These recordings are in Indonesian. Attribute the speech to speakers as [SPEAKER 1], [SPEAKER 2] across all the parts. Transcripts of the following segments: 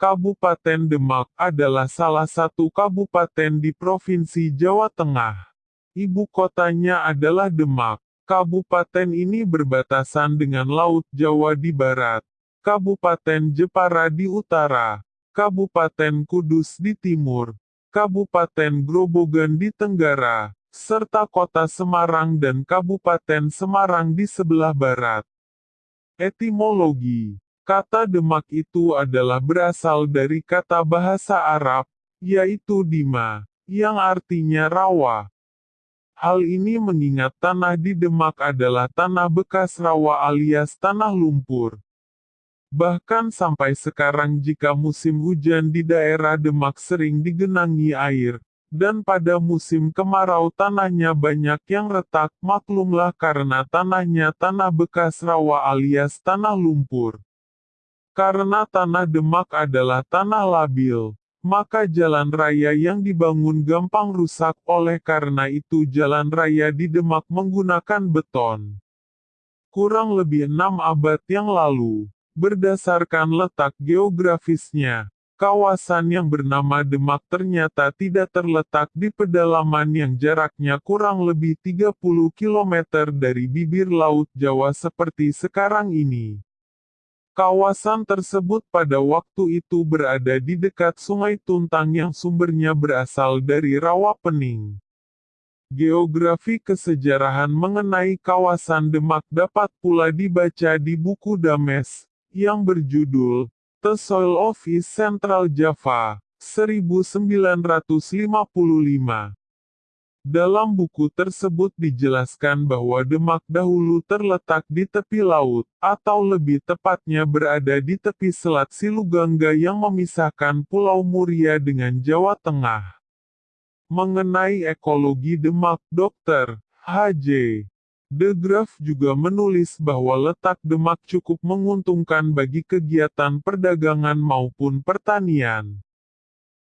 [SPEAKER 1] Kabupaten Demak adalah salah satu kabupaten di Provinsi Jawa Tengah. Ibu kotanya adalah Demak. Kabupaten ini berbatasan dengan Laut Jawa di barat, Kabupaten Jepara di utara, Kabupaten Kudus di timur, Kabupaten Grobogan di tenggara, serta Kota Semarang dan Kabupaten Semarang di sebelah barat. Etimologi Kata Demak itu adalah berasal dari kata bahasa Arab, yaitu Dima, yang artinya rawa. Hal ini mengingat tanah di Demak adalah tanah bekas rawa alias tanah lumpur. Bahkan sampai sekarang jika musim hujan di daerah Demak sering digenangi air, dan pada musim kemarau tanahnya banyak yang retak maklumlah karena tanahnya tanah bekas rawa alias tanah lumpur. Karena tanah Demak adalah tanah labil, maka jalan raya yang dibangun gampang rusak oleh karena itu jalan raya di Demak menggunakan beton. Kurang lebih enam abad yang lalu, berdasarkan letak geografisnya, kawasan yang bernama Demak ternyata tidak terletak di pedalaman yang jaraknya kurang lebih 30 km dari bibir Laut Jawa seperti sekarang ini. Kawasan tersebut pada waktu itu berada di dekat Sungai Tuntang yang sumbernya berasal dari Rawa Pening. Geografi kesejarahan mengenai kawasan Demak dapat pula dibaca di buku Dames, yang berjudul The Soil of East Central Java, 1955. Dalam buku tersebut dijelaskan bahwa Demak dahulu terletak di tepi laut, atau lebih tepatnya berada di tepi selat Silugangga yang memisahkan Pulau Muria dengan Jawa Tengah. Mengenai ekologi Demak, Dr. H.J. De Graaf juga menulis bahwa letak Demak cukup menguntungkan bagi kegiatan perdagangan maupun pertanian.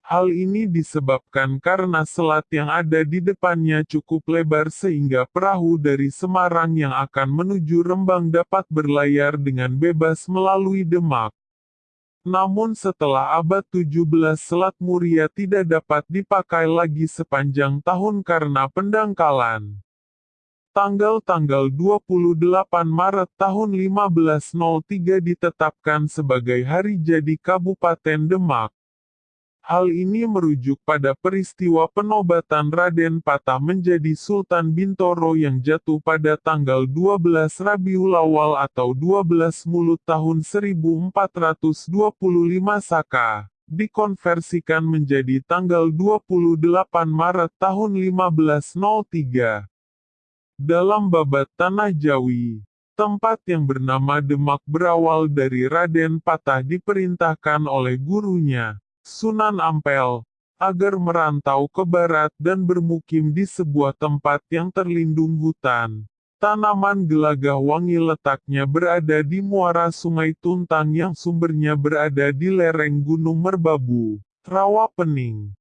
[SPEAKER 1] Hal ini disebabkan karena selat yang ada di depannya cukup lebar sehingga perahu dari Semarang yang akan menuju Rembang dapat berlayar dengan bebas melalui Demak. Namun setelah abad 17 Selat Muria tidak dapat dipakai lagi sepanjang tahun karena pendangkalan. Tanggal-tanggal 28 Maret tahun 1503 ditetapkan sebagai hari jadi Kabupaten Demak. Hal ini merujuk pada peristiwa penobatan Raden Patah menjadi Sultan Bintoro yang jatuh pada tanggal 12 Rabiul Awal atau 12 Mulut tahun 1425 Saka, dikonversikan menjadi tanggal 28 Maret tahun 1503. Dalam babat Tanah Jawi, tempat yang bernama Demak berawal dari Raden Patah diperintahkan oleh gurunya, Sunan Ampel, agar merantau ke barat dan bermukim di sebuah tempat yang terlindung hutan. Tanaman gelagah wangi letaknya berada di muara sungai Tuntang yang sumbernya berada di lereng Gunung Merbabu, Rawa Pening.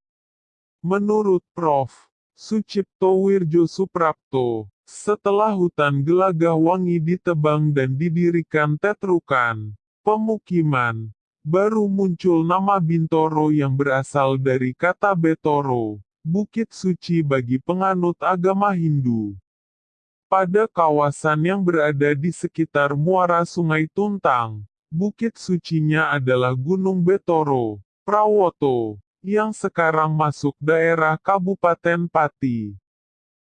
[SPEAKER 1] Menurut Prof. Sucipto Wirjo Suprapto, setelah hutan gelagah wangi ditebang dan didirikan tetrukan, pemukiman, baru muncul nama Bintoro yang berasal dari kata Betoro, bukit suci bagi penganut agama Hindu. Pada kawasan yang berada di sekitar muara Sungai Tuntang, bukit sucinya adalah Gunung Betoro, Prawoto, yang sekarang masuk daerah Kabupaten Pati.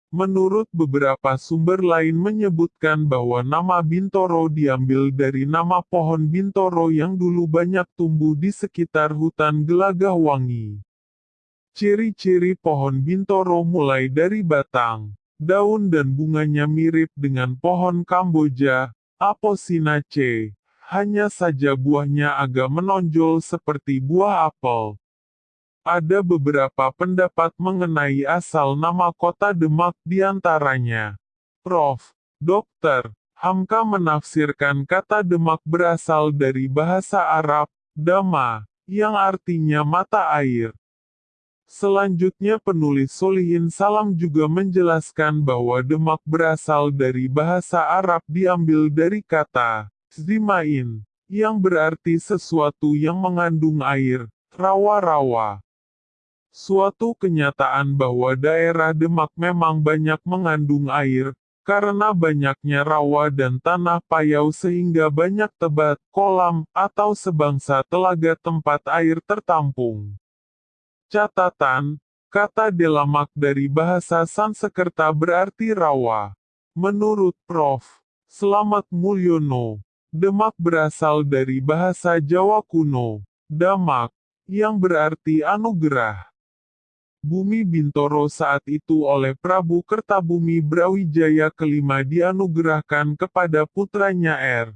[SPEAKER 1] Menurut beberapa sumber lain menyebutkan bahwa nama Bintoro diambil dari nama pohon Bintoro yang dulu banyak tumbuh di sekitar hutan Gelagah Wangi. Ciri-ciri pohon Bintoro mulai dari batang, daun dan bunganya mirip dengan pohon Kamboja, Apocynaceae, hanya saja buahnya agak menonjol seperti buah apel. Ada beberapa pendapat mengenai asal nama kota Demak di antaranya. Prof. Dr. Hamka menafsirkan kata Demak berasal dari bahasa Arab, Dama, yang artinya mata air. Selanjutnya penulis Solihin Salam juga menjelaskan bahwa Demak berasal dari bahasa Arab diambil dari kata Zimain, yang berarti sesuatu yang mengandung air, rawa-rawa. Suatu kenyataan bahwa daerah Demak memang banyak mengandung air, karena banyaknya rawa dan tanah payau sehingga banyak tebat, kolam, atau sebangsa telaga tempat air tertampung. Catatan, kata delamak dari bahasa Sansekerta berarti rawa. Menurut Prof. Selamat Mulyono, Demak berasal dari bahasa Jawa kuno, damak, yang berarti anugerah. Bumi Bintoro saat itu oleh Prabu Kertabumi Brawijaya kelima dianugerahkan kepada putranya R.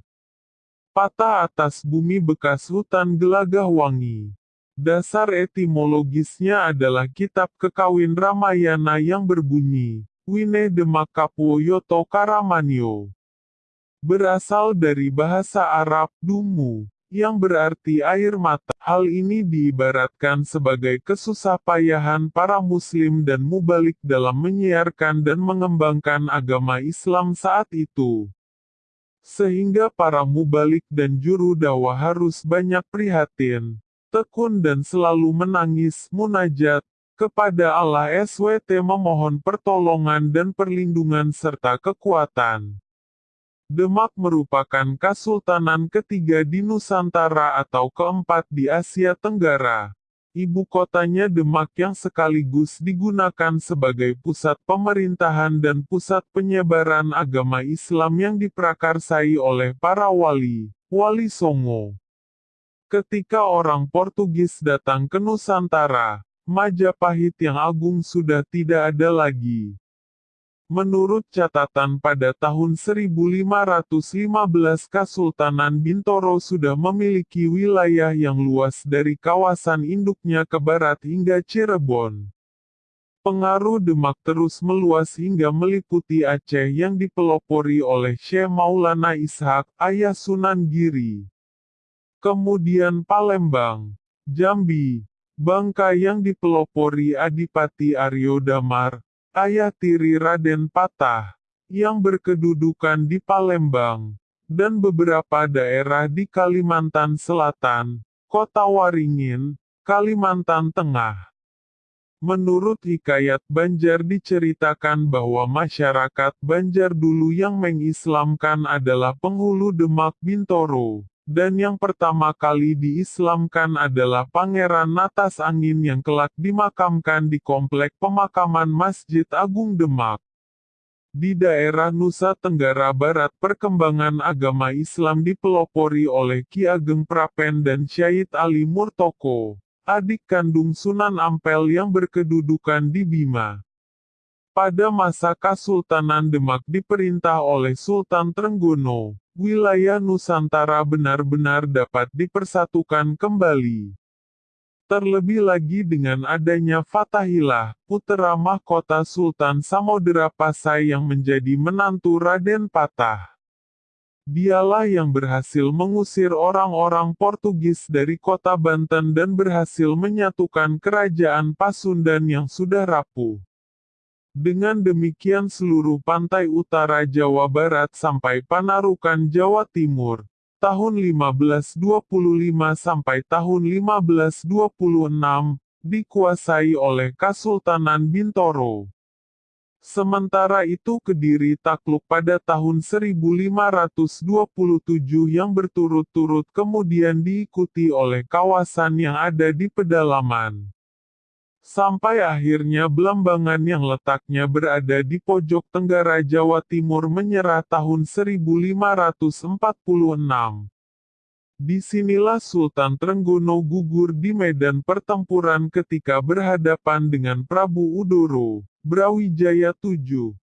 [SPEAKER 1] Patah atas bumi bekas hutan Gelagah Wangi. Dasar etimologisnya adalah kitab kekawin Ramayana yang berbunyi, Wine Demak Yoto Karamanyo berasal dari bahasa Arab dumu, yang berarti air mata. Hal ini diibaratkan sebagai kesusah payahan para muslim dan mubalik dalam menyiarkan dan mengembangkan agama Islam saat itu. Sehingga para mubalik dan juru dakwah harus banyak prihatin, tekun dan selalu menangis munajat, kepada Allah SWT memohon pertolongan dan perlindungan serta kekuatan. Demak merupakan Kasultanan ketiga di Nusantara atau keempat di Asia Tenggara. Ibu kotanya Demak yang sekaligus digunakan sebagai pusat pemerintahan dan pusat penyebaran agama Islam yang diprakarsai oleh para wali, wali Songo. Ketika orang Portugis datang ke Nusantara, Majapahit yang agung sudah tidak ada lagi. Menurut catatan pada tahun 1515 Kasultanan Bintoro sudah memiliki wilayah yang luas dari kawasan induknya ke barat hingga Cirebon. Pengaruh Demak terus meluas hingga meliputi Aceh yang dipelopori oleh Syekh Maulana Ishak, ayah Sunan Giri. Kemudian Palembang, Jambi, Bangka yang dipelopori Adipati Aryo Damar, ayah tiri Raden Patah, yang berkedudukan di Palembang, dan beberapa daerah di Kalimantan Selatan, Kota Waringin, Kalimantan Tengah. Menurut Hikayat Banjar diceritakan bahwa masyarakat Banjar dulu yang mengislamkan adalah penghulu Demak Bintoro. Dan yang pertama kali diislamkan adalah Pangeran Natas Angin yang kelak dimakamkan di komplek pemakaman Masjid Agung Demak. Di daerah Nusa Tenggara Barat perkembangan agama Islam dipelopori oleh Ki Ageng Prapen dan Syahid Ali Murtoko, adik kandung Sunan Ampel yang berkedudukan di Bima. Pada masa Kasultanan Demak diperintah oleh Sultan Trenggono, wilayah Nusantara benar-benar dapat dipersatukan kembali. Terlebih lagi dengan adanya Fatahillah, putera mahkota Sultan Samodera Pasai yang menjadi menantu Raden Patah. Dialah yang berhasil mengusir orang-orang Portugis dari kota Banten dan berhasil menyatukan kerajaan Pasundan yang sudah rapuh. Dengan demikian seluruh pantai utara Jawa Barat sampai Panarukan Jawa Timur, tahun 1525 sampai tahun 1526, dikuasai oleh Kasultanan Bintoro. Sementara itu Kediri takluk pada tahun 1527 yang berturut-turut kemudian diikuti oleh kawasan yang ada di pedalaman. Sampai akhirnya Belambangan yang letaknya berada di pojok tenggara Jawa Timur menyerah tahun 1546. Di sinilah Sultan Trenggono gugur di medan pertempuran ketika berhadapan dengan Prabu Udoro, Brawijaya VII.